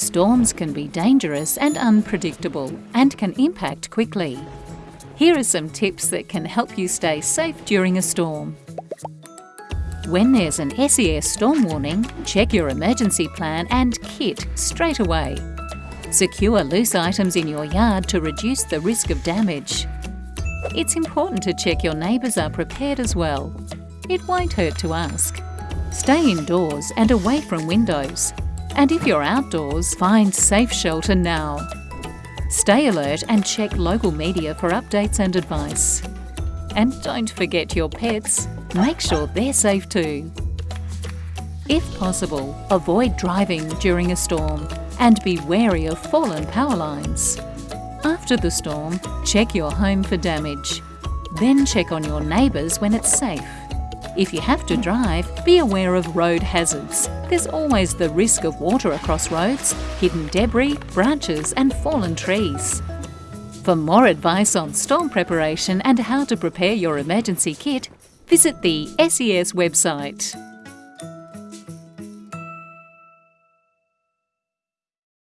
Storms can be dangerous and unpredictable and can impact quickly. Here are some tips that can help you stay safe during a storm. When there's an SES storm warning, check your emergency plan and kit straight away. Secure loose items in your yard to reduce the risk of damage. It's important to check your neighbours are prepared as well. It won't hurt to ask. Stay indoors and away from windows. And if you're outdoors, find safe shelter now. Stay alert and check local media for updates and advice. And don't forget your pets. Make sure they're safe too. If possible, avoid driving during a storm and be wary of fallen power lines. After the storm, check your home for damage. Then check on your neighbours when it's safe. If you have to drive, be aware of road hazards. There's always the risk of water across roads, hidden debris, branches and fallen trees. For more advice on storm preparation and how to prepare your emergency kit, visit the SES website.